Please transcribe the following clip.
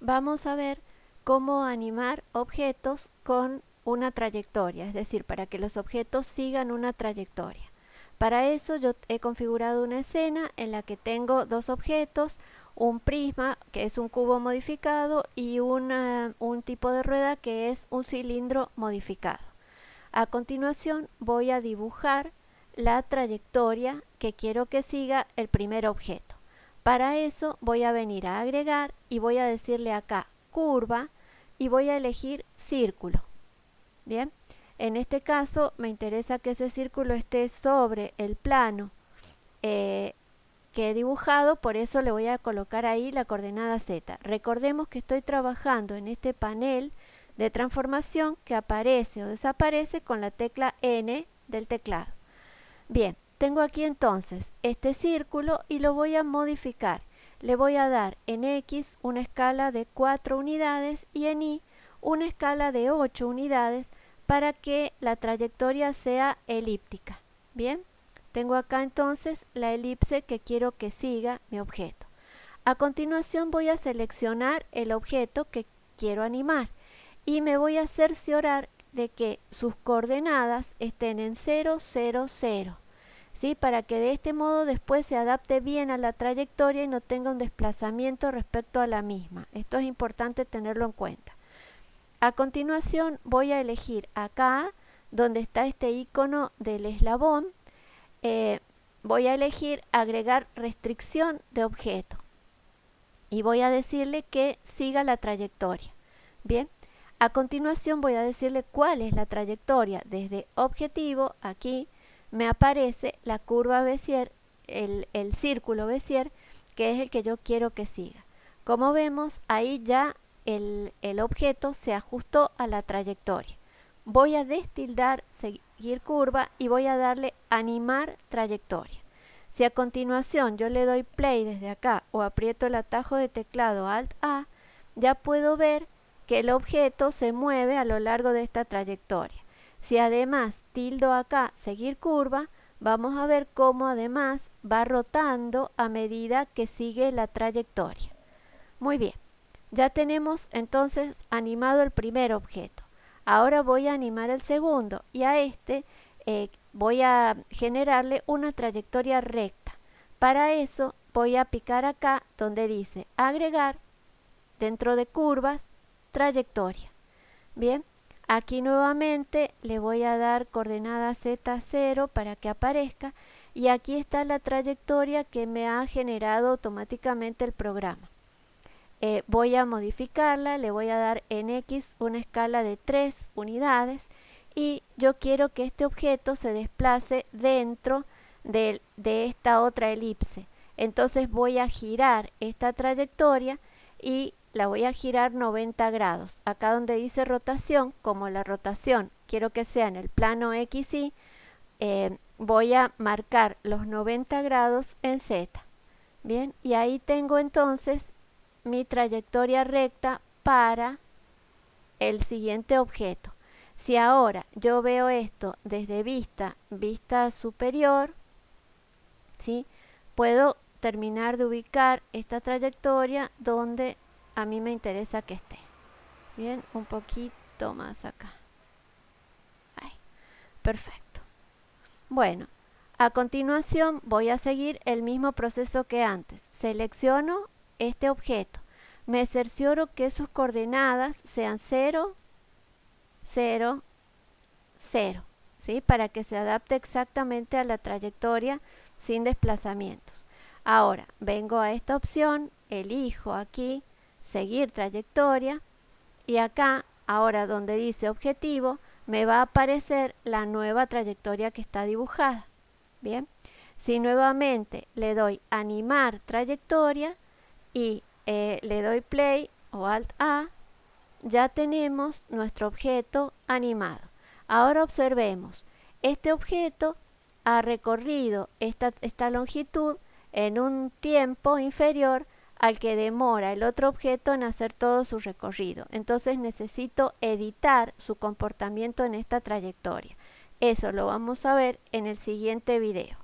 vamos a ver cómo animar objetos con una trayectoria, es decir, para que los objetos sigan una trayectoria. Para eso yo he configurado una escena en la que tengo dos objetos, un prisma que es un cubo modificado y un tipo de rueda que es un cilindro modificado. A continuación voy a dibujar la trayectoria que quiero que siga el primer objeto. Para eso voy a venir a agregar y voy a decirle acá curva y voy a elegir círculo. Bien, en este caso me interesa que ese círculo esté sobre el plano eh, que he dibujado, por eso le voy a colocar ahí la coordenada Z. Recordemos que estoy trabajando en este panel de transformación que aparece o desaparece con la tecla N del teclado. Bien, tengo aquí entonces este círculo y lo voy a modificar. Le voy a dar en X una escala de 4 unidades y en Y una escala de 8 unidades para que la trayectoria sea elíptica. Bien, tengo acá entonces la elipse que quiero que siga mi objeto. A continuación voy a seleccionar el objeto que quiero animar y me voy a cerciorar de que sus coordenadas estén en 0, 0, 0. ¿Sí? Para que de este modo después se adapte bien a la trayectoria y no tenga un desplazamiento respecto a la misma. Esto es importante tenerlo en cuenta. A continuación voy a elegir acá, donde está este icono del eslabón, eh, voy a elegir agregar restricción de objeto y voy a decirle que siga la trayectoria. Bien, a continuación voy a decirle cuál es la trayectoria desde objetivo, aquí me aparece la curva Bézier, el, el círculo Bézier, que es el que yo quiero que siga. Como vemos, ahí ya el, objeto se ajustó a la trayectoria. Voy a destildar seguir curva y voy a darle animar trayectoria. Si a continuación yo le doy play desde acá o aprieto el atajo de teclado Alt A, ya puedo ver que el objeto se mueve a lo largo de esta trayectoria. Si además tildo acá seguir curva, vamos a ver cómo además va rotando a medida que sigue la trayectoria. Muy bien. Ya tenemos entonces animado el primer objeto. Ahora voy a animar el segundo y a este eh, voy a generarle una trayectoria recta. Para eso voy a picar acá donde dice agregar dentro de curvas trayectoria. Bien, aquí nuevamente le voy a dar coordenada Z0 para que aparezca y aquí está la trayectoria que me ha generado automáticamente el programa. Eh, voy a modificarla, le voy a dar en X una escala de 3 unidades y yo quiero que este objeto se desplace dentro de, de esta otra elipse. Entonces voy a girar esta trayectoria y la voy a girar 90 grados. Acá donde dice rotación, como la rotación quiero que sea en el plano X y eh, voy a marcar los 90 grados en Z. Bien, y ahí tengo entonces mi trayectoria recta para el siguiente objeto. Si ahora yo veo esto desde vista, vista superior, ¿sí? puedo terminar de ubicar esta trayectoria donde a mí me interesa que esté. Bien, un poquito más acá. perfecto. Bueno, a continuación voy a seguir el mismo proceso que antes. Selecciono este objeto. Me cercioro que sus coordenadas sean 0, 0, 0, ¿sí? para que se adapte exactamente a la trayectoria sin desplazamientos. Ahora, vengo a esta opción, elijo aquí, seguir trayectoria, y acá, ahora donde dice objetivo, me va a aparecer la nueva trayectoria que está dibujada. Bien, si nuevamente le doy animar trayectoria, y eh, le doy play o alt A, ya tenemos nuestro objeto animado. Ahora observemos, este objeto ha recorrido esta, esta longitud en un tiempo inferior al que demora el otro objeto en hacer todo su recorrido. Entonces necesito editar su comportamiento en esta trayectoria. Eso lo vamos a ver en el siguiente video.